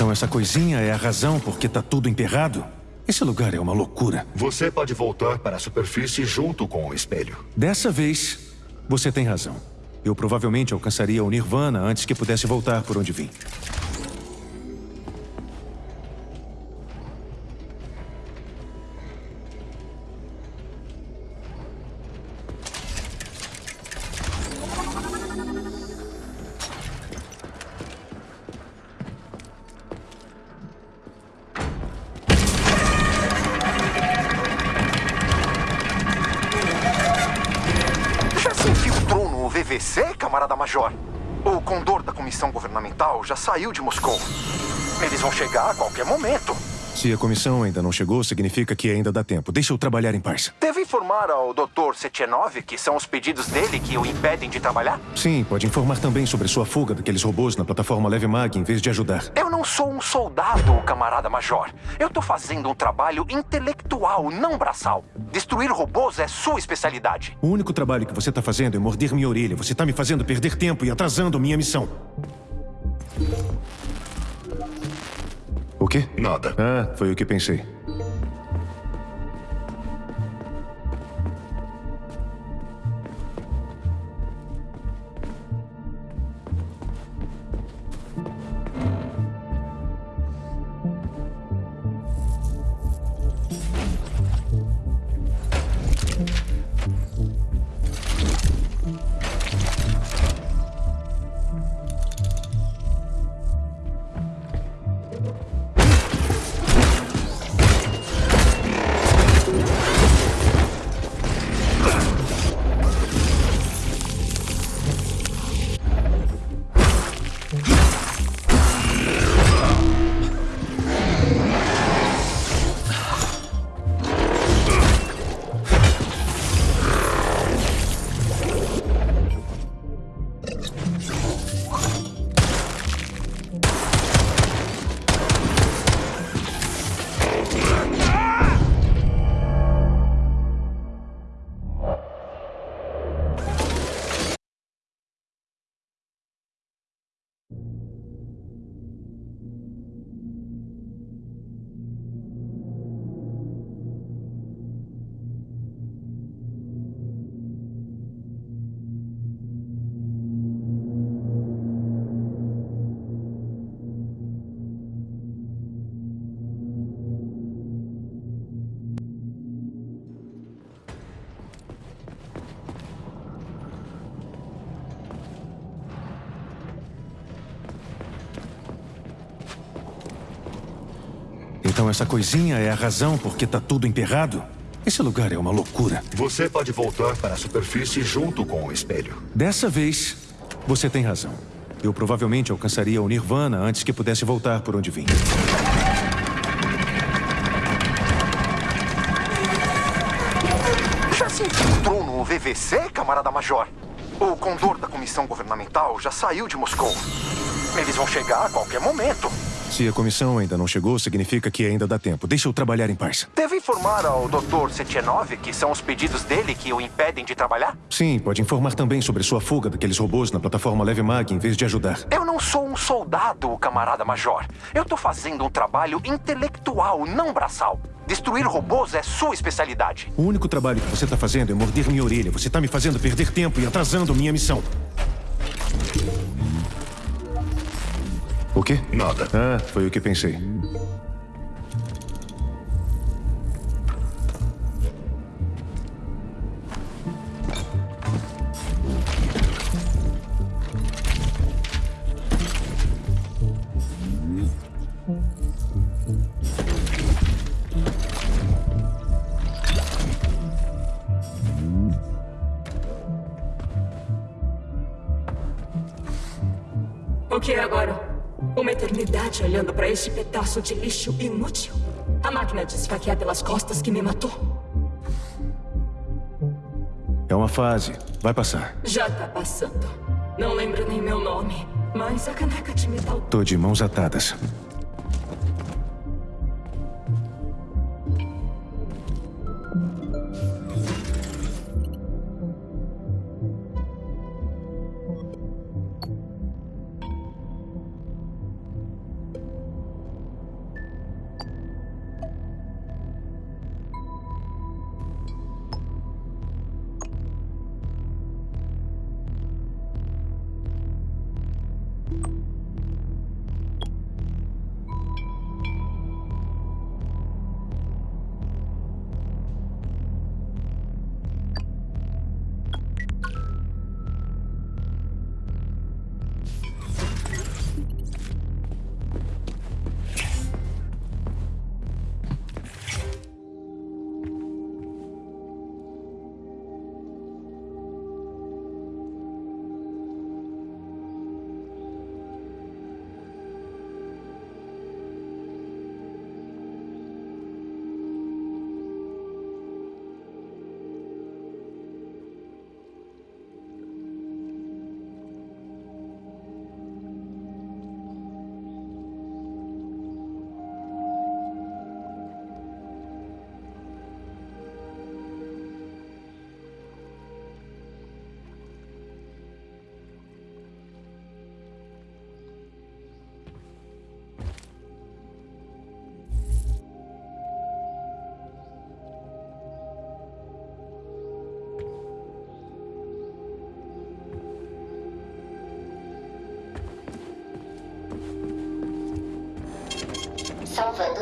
Então essa coisinha é a razão por que tá tudo emperrado? Esse lugar é uma loucura. Você pode voltar para a superfície junto com o espelho. Dessa vez, você tem razão. Eu provavelmente alcançaria o Nirvana antes que pudesse voltar por onde vim. Saiu de Moscou. Eles vão chegar a qualquer momento. Se a comissão ainda não chegou, significa que ainda dá tempo. Deixa eu trabalhar em paz. Deve informar ao Dr. Sechenov que são os pedidos dele que o impedem de trabalhar? Sim, pode informar também sobre sua fuga daqueles robôs na plataforma Leve Mag em vez de ajudar. Eu não sou um soldado, camarada Major. Eu tô fazendo um trabalho intelectual, não braçal. Destruir robôs é sua especialidade. O único trabalho que você tá fazendo é morder minha orelha. Você tá me fazendo perder tempo e atrasando minha missão. O quê? Nada. Ah, foi o que pensei. Então essa coisinha é a razão por que tá tudo emperrado? Esse lugar é uma loucura. Você pode voltar para a superfície junto com o espelho. Dessa vez, você tem razão. Eu provavelmente alcançaria o Nirvana antes que pudesse voltar por onde vim. Já se infiltrou no VVC, camarada Major? O condor da comissão governamental já saiu de Moscou. Eles vão chegar a qualquer momento. Se a comissão ainda não chegou, significa que ainda dá tempo. Deixa eu trabalhar em paz. Deve informar ao Dr. Sechenov que são os pedidos dele que o impedem de trabalhar? Sim, pode informar também sobre sua fuga daqueles robôs na plataforma Leve Mag em vez de ajudar. Eu não sou um soldado, camarada Major. Eu tô fazendo um trabalho intelectual, não braçal. Destruir robôs é sua especialidade. O único trabalho que você tá fazendo é morder minha orelha. Você tá me fazendo perder tempo e atrasando minha missão. O quê? Nada. Ah, foi o que pensei. Este pedaço de lixo inútil? A máquina de esfaquear pelas costas que me matou? É uma fase. Vai passar. Já tá passando. Não lembro nem meu nome, mas a caneca de metal Tô de mãos atadas.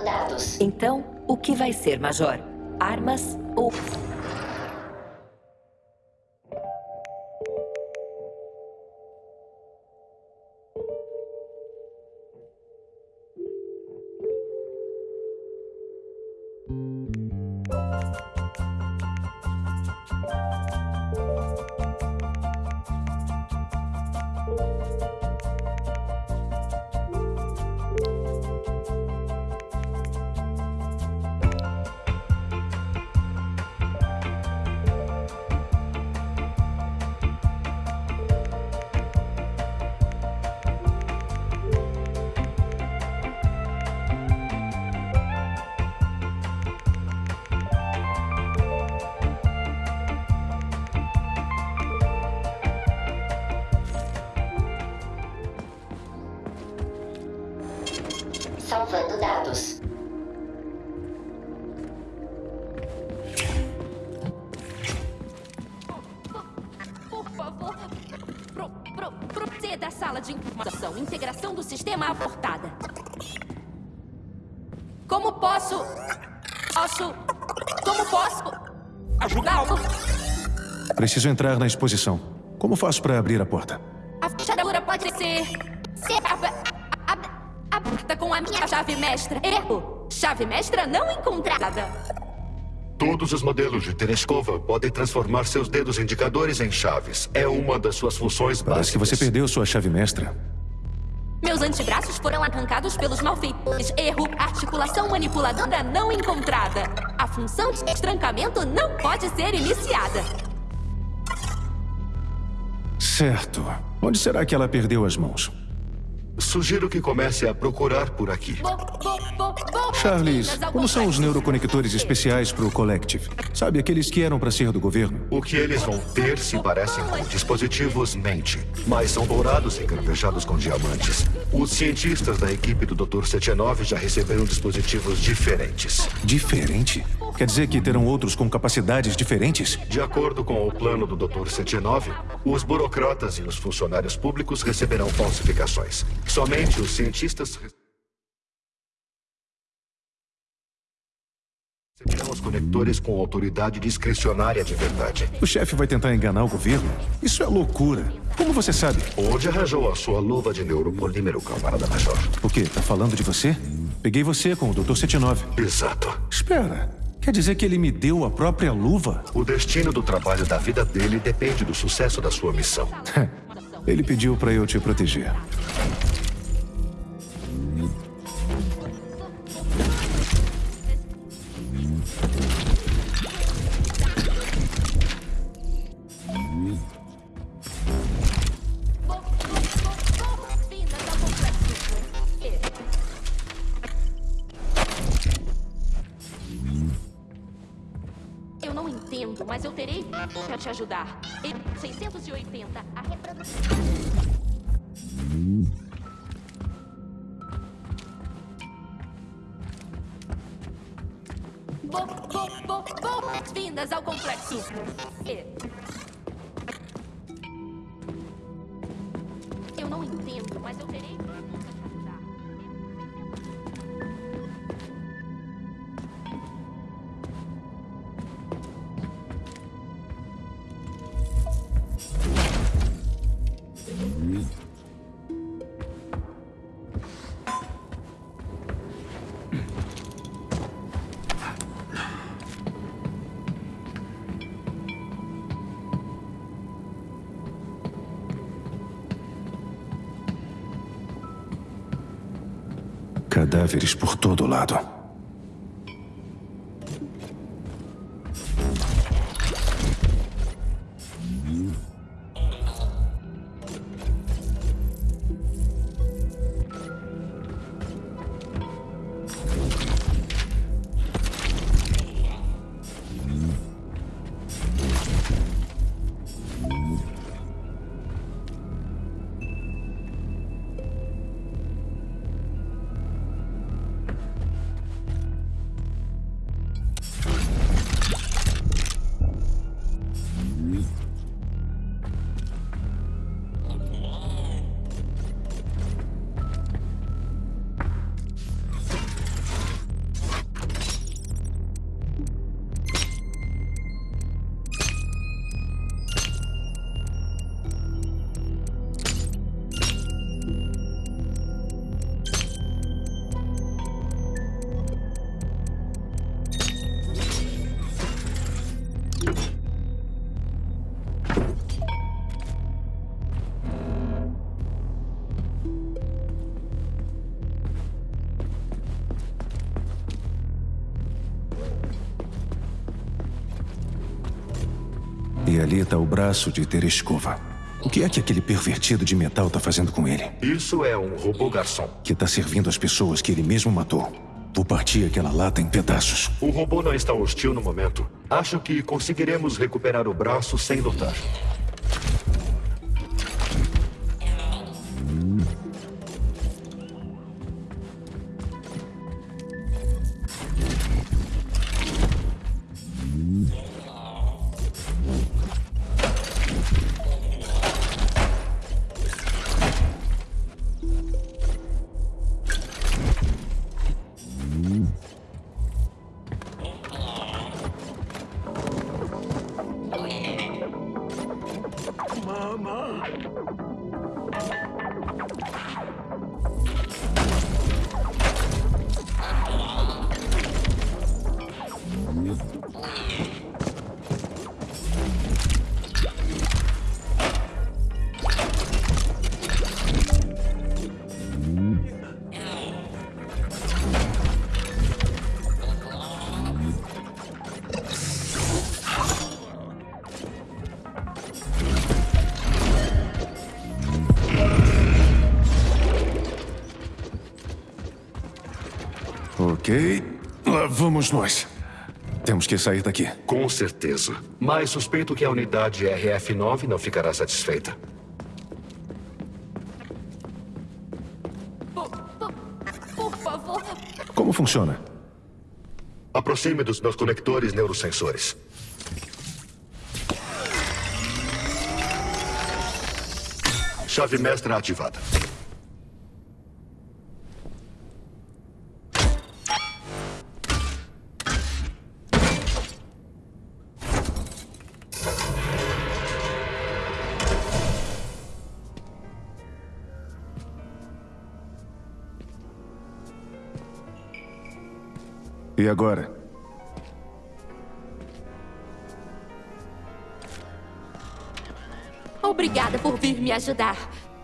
Dados. Então, o que vai ser, Major? Armas ou. Como posso... Posso... Como posso... Ajudá-lo? Preciso entrar na exposição. Como faço para abrir a porta? A fechadura pode ser... Ser ab- ab- aberta com a minha chave mestra. Erro. Chave mestra não encontrada. Todos os modelos de Tereskova podem transformar seus dedos indicadores em chaves. É uma das suas funções Parece que básicas. você perdeu sua chave mestra. Meus antebraços foram arrancados pelos malfeitores. Erro. Articulação manipuladora não encontrada. A função de destrancamento não pode ser iniciada. Certo. Onde será que ela perdeu as mãos? Sugiro que comece a procurar por aqui. Charles, como são os neuroconectores especiais pro Collective? Sabe, aqueles que eram para ser do governo? O que eles vão ter se parecem com dispositivos mente, mas são dourados e cravejados com diamantes. Os cientistas da equipe do Dr. 79 já receberam dispositivos diferentes. Diferente? Quer dizer que terão outros com capacidades diferentes? De acordo com o plano do Dr. 79, os burocratas e os funcionários públicos receberão falsificações. Somente os cientistas receberão os conectores com autoridade discricionária de verdade. O chefe vai tentar enganar o governo? Isso é loucura. Como você sabe? Onde arranjou a sua luva de neuropolímero, camarada major? O quê? Tá falando de você? Peguei você com o Dr. 79. Exato. Espera. Quer dizer que ele me deu a própria luva? O destino do trabalho da vida dele depende do sucesso da sua missão. Ele pediu para eu te proteger. Não entendo, mas eu terei para te ajudar. E 680, a reprodução. Bo, bo, bo, boas-vindas ao complexo. E- Cadáveres por todo lado. O braço de Tereskova. O que é que aquele pervertido de metal tá fazendo com ele? Isso é um robô garçom. Que tá servindo as pessoas que ele mesmo matou. Vou partir aquela lata em pedaços. O robô não está hostil no momento. Acho que conseguiremos recuperar o braço sem lutar. Ok, lá vamos nós. Temos que sair daqui. Com certeza. Mas suspeito que a unidade RF-9 não ficará satisfeita. Por, por, por favor. Como funciona? Aproxime dos meus conectores neurosensores. Chave mestra ativada. E agora? Obrigada por vir me ajudar.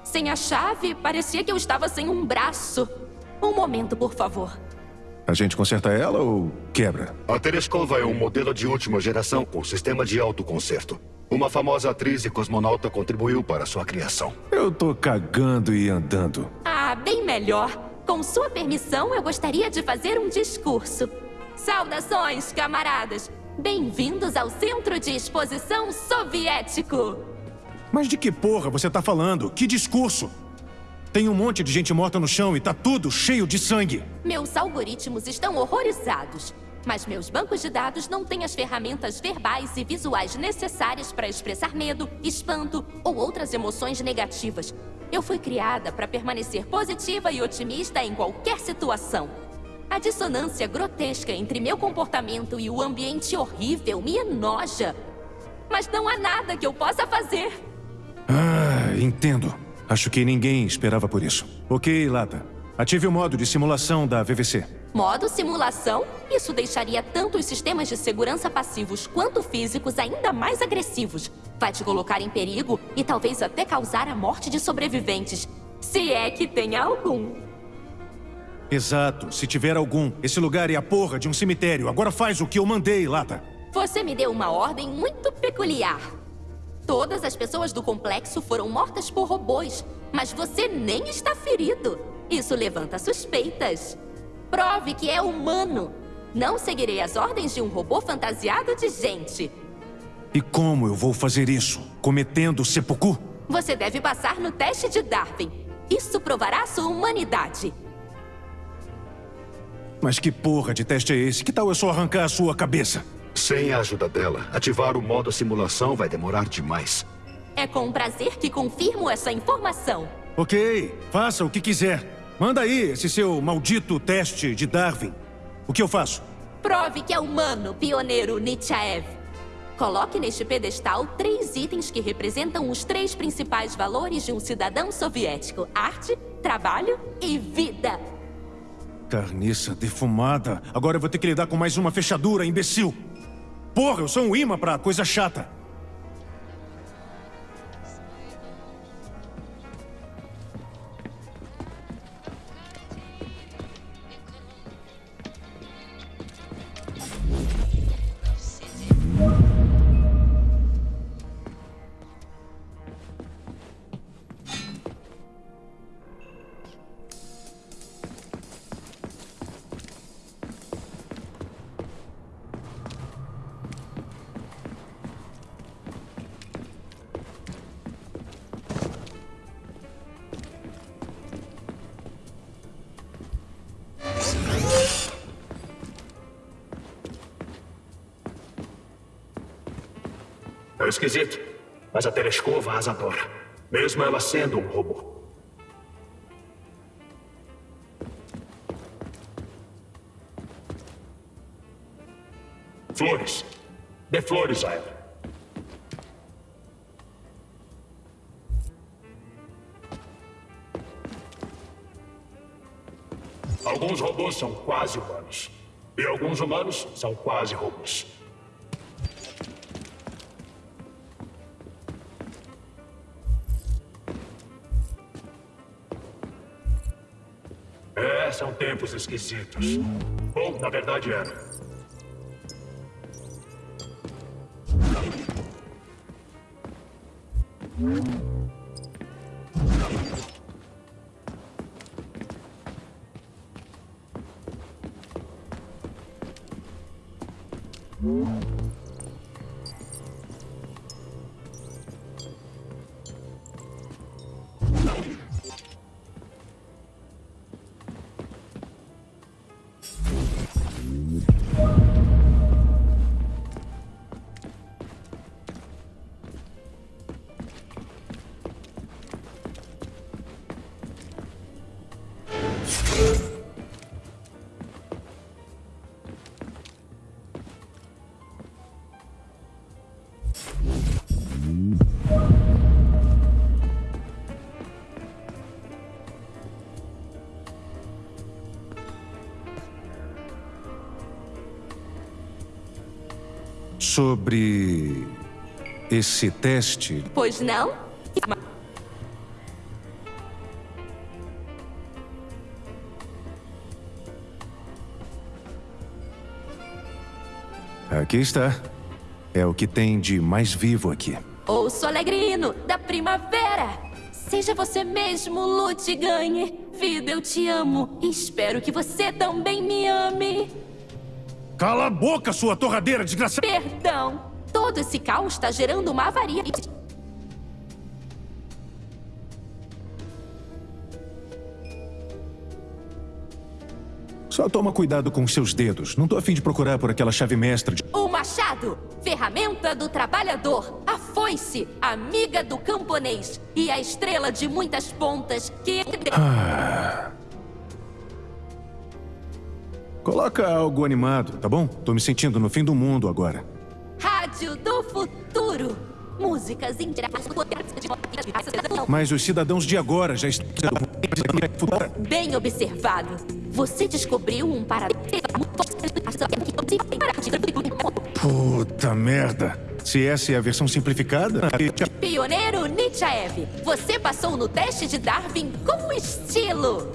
Sem a chave, parecia que eu estava sem um braço. Um momento, por favor. A gente conserta ela ou quebra? A Tereskova é um modelo de última geração com sistema de autoconserto. Uma famosa atriz e cosmonauta contribuiu para sua criação. Eu tô cagando e andando. Ah, bem melhor. Com sua permissão, eu gostaria de fazer um discurso. Saudações, camaradas! Bem-vindos ao Centro de Exposição Soviético! Mas de que porra você tá falando? Que discurso? Tem um monte de gente morta no chão e tá tudo cheio de sangue. Meus algoritmos estão horrorizados. Mas meus bancos de dados não têm as ferramentas verbais e visuais necessárias para expressar medo, espanto ou outras emoções negativas. Eu fui criada para permanecer positiva e otimista em qualquer situação. A dissonância grotesca entre meu comportamento e o ambiente horrível me enoja. Mas não há nada que eu possa fazer. Ah, entendo. Acho que ninguém esperava por isso. Ok, Lata. Ative o modo de simulação da VVC. Modo simulação? Isso deixaria tanto os sistemas de segurança passivos quanto físicos ainda mais agressivos. Vai te colocar em perigo e talvez até causar a morte de sobreviventes. Se é que tem algum. Exato, se tiver algum. Esse lugar é a porra de um cemitério. Agora faz o que eu mandei, Lata. Você me deu uma ordem muito peculiar. Todas as pessoas do complexo foram mortas por robôs, mas você nem está ferido. Isso levanta suspeitas. Prove que é humano. Não seguirei as ordens de um robô fantasiado de gente. E como eu vou fazer isso? Cometendo seppuku? Você deve passar no teste de Darwin. Isso provará sua humanidade. Mas que porra de teste é esse? Que tal eu só arrancar a sua cabeça? Sem a ajuda dela, ativar o modo simulação vai demorar demais. É com prazer que confirmo essa informação. Ok, faça o que quiser. Manda aí esse seu maldito teste de Darwin. O que eu faço? Prove que é humano, pioneiro Nietzschev. Coloque neste pedestal três itens que representam os três principais valores de um cidadão soviético: arte, trabalho e vida. Carniça defumada. Agora eu vou ter que lidar com mais uma fechadura, imbecil. Porra, eu sou um imã pra coisa chata. Esquisito, mas a Tereskova as adora. Mesmo ela sendo um robô. Flores. Dê flores a ela. Alguns robôs são quase humanos. E alguns humanos são quase robôs. Tempos esquisitos. Bom, na verdade era. Sobre esse teste, Pois não? aqui está. É o que tem de mais vivo aqui. Ouço alegrino da primavera. Seja você mesmo, lute ganhe. Vida, eu te amo. E espero que você também me ame. Cala a boca, sua torradeira desgraçada! Perdão. Todo esse caos está gerando uma avaria. Só toma cuidado com seus dedos. Não tô afim de procurar por aquela chave mestra de... O machado, ferramenta do trabalhador. A foice, amiga do camponês. E a estrela de muitas pontas que... Coloca algo animado, tá bom? Tô me sentindo no fim do mundo agora. Rádio do futuro. Músicas. Mas os cidadãos de agora já estão... Bem observado. Você descobriu um paradoxo. Puta merda. Se essa é a versão simplificada... Pioneiro Nietzsche, você passou no teste de Darwin com estilo.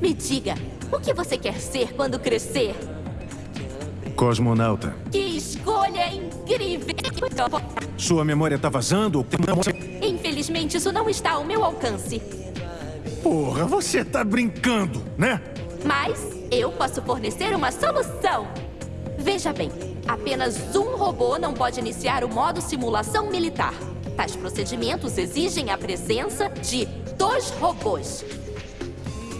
Me diga, o que você quer ser quando crescer? Cosmonauta. Que escolha incrível! Sua memória tá vazando? ou- Infelizmente, isso não está ao meu alcance. Porra, você tá brincando, né? Mas eu posso fornecer uma solução. Veja bem, apenas um robô não pode iniciar o modo simulação militar. Tais procedimentos exigem a presença de dois robôs.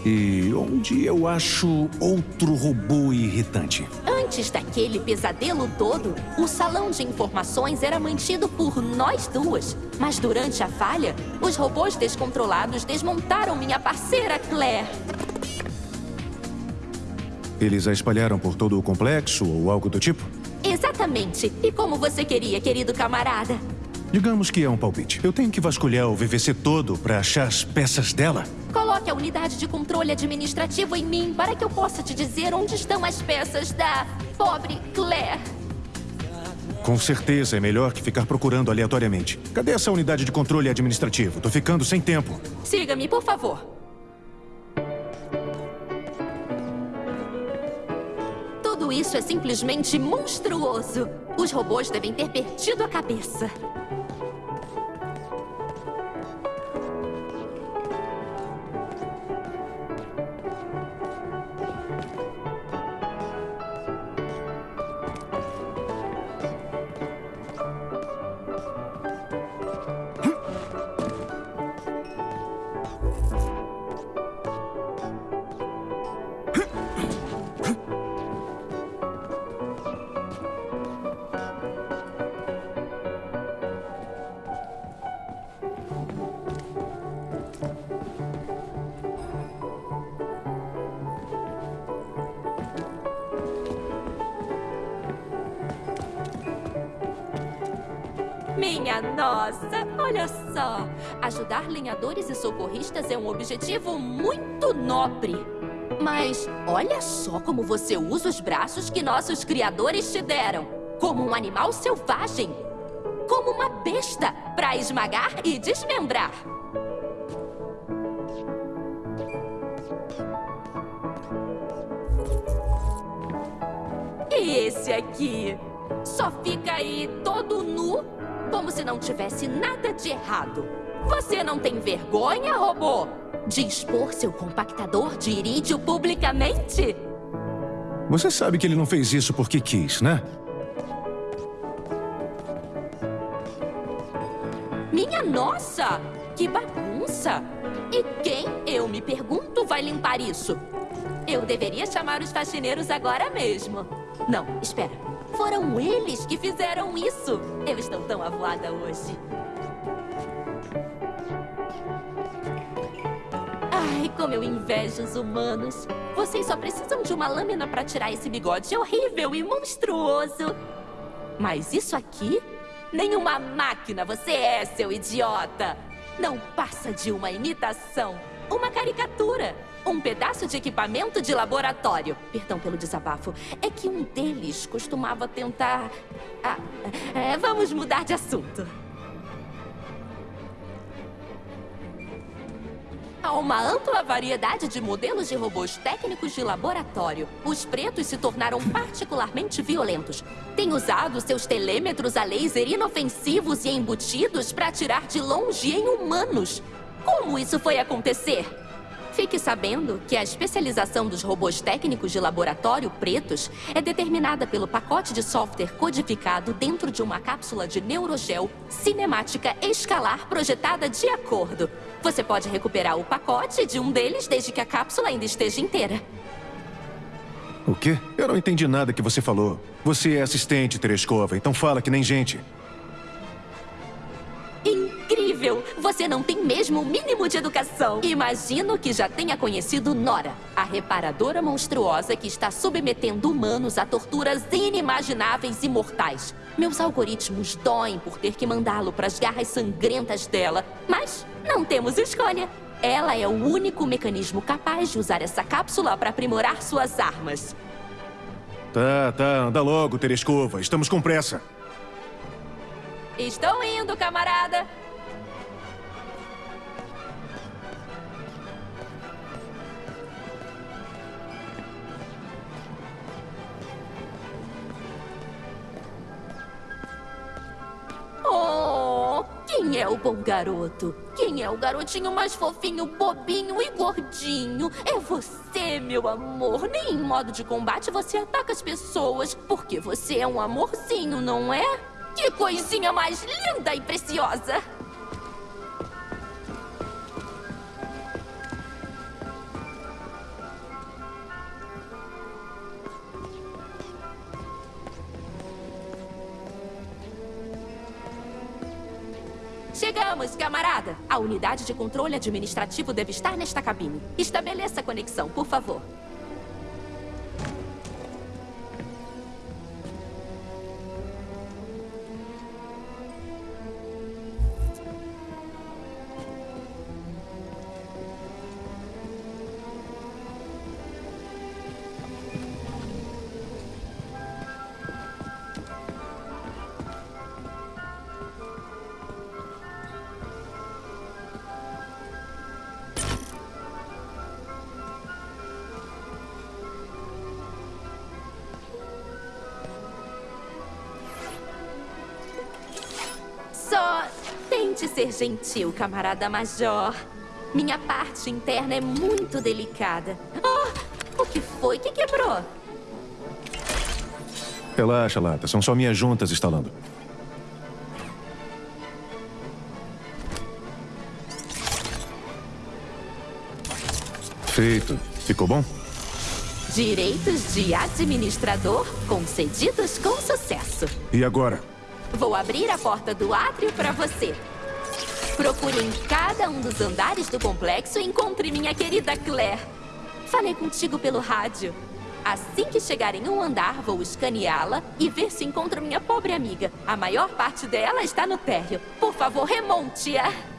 E onde eu acho outro robô irritante? Antes daquele pesadelo todo, o salão de informações era mantido por nós duas. Mas durante a falha, os robôs descontrolados desmontaram minha parceira Claire. Eles a espalharam por todo o complexo ou algo do tipo? Exatamente. E como você queria, querido camarada? Digamos que é um palpite. Eu tenho que vasculhar o VVC todo pra achar as peças dela? Coloque a unidade de controle administrativo em mim para que eu possa te dizer onde estão as peças da pobre Claire. Com certeza é melhor que ficar procurando aleatoriamente. Cadê essa unidade de controle administrativo? Tô ficando sem tempo. Siga-me, por favor. Tudo isso é simplesmente monstruoso. Os robôs devem ter perdido a cabeça. Nossa, olha só. Ajudar lenhadores e socorristas é um objetivo muito nobre. Mas olha só como você usa os braços que nossos criadores te deram. Como um animal selvagem. Como uma besta para esmagar e desmembrar. E esse aqui? Só fica aí todo nu, como se não tivesse nada de errado. Você não tem vergonha, robô? De expor seu compactador de irídio publicamente? Você sabe que ele não fez isso porque quis, né? Minha nossa! Que bagunça! E quem, eu me pergunto, vai limpar isso? Eu deveria chamar os faxineiros agora mesmo. Não, espera. Foram eles que fizeram isso. Eu estou tão avoada hoje. Ai, como eu invejo os humanos. Vocês só precisam de uma lâmina para tirar esse bigode horrível e monstruoso. Mas isso aqui? Nenhuma máquina você é, seu idiota! Não passa de uma imitação, uma caricatura. Um pedaço de equipamento de laboratório. Perdão pelo desabafo. É que um deles costumava tentar. Ah, é, vamos mudar de assunto. Há uma ampla variedade de modelos de robôs técnicos de laboratório. Os pretos se tornaram particularmente violentos. Têm usado seus telêmetros a laser inofensivos e embutidos para atirar de longe em humanos. Como isso foi acontecer? Fique sabendo que a especialização dos robôs técnicos de laboratório pretos é determinada pelo pacote de software codificado dentro de uma cápsula de neurogel cinemática escalar projetada de acordo. Você pode recuperar o pacote de um deles desde que a cápsula ainda esteja inteira. O quê? Eu não entendi nada que você falou. Você é assistente, Tereskova, então fala que nem gente. Você não tem mesmo o mínimo de educação. Imagino que já tenha conhecido Nora, a reparadora monstruosa que está submetendo humanos a torturas inimagináveis e mortais. Meus algoritmos doem por ter que mandá-lo para as garras sangrentas dela, mas não temos escolha. Ela é o único mecanismo capaz de usar essa cápsula para aprimorar suas armas. Tá, tá, anda logo, Tereskova. Estamos com pressa. Estou indo, camarada. Quem é o bom garoto? Quem é o garotinho mais fofinho, bobinho e gordinho? É você, meu amor. Nem em modo de combate você ataca as pessoas, porque você é um amorzinho, não é? Que coisinha mais linda e preciosa! Chegamos, camarada! A unidade de controle administrativo deve estar nesta cabine. Estabeleça a conexão, por favor. Gentil, camarada Major. Minha parte interna é muito delicada. Oh, o que foi que quebrou? Relaxa, Lata. São só minhas juntas instalando. Feito. Ficou bom? Direitos de administrador concedidos com sucesso. E agora? Vou abrir a porta do átrio para você. Procure em cada um dos andares do complexo e encontre minha querida Claire. Falei contigo pelo rádio. Assim que chegar em um andar, vou escaneá-la e ver se encontro minha pobre amiga. A maior parte dela está no térreo. Por favor, remonte-a.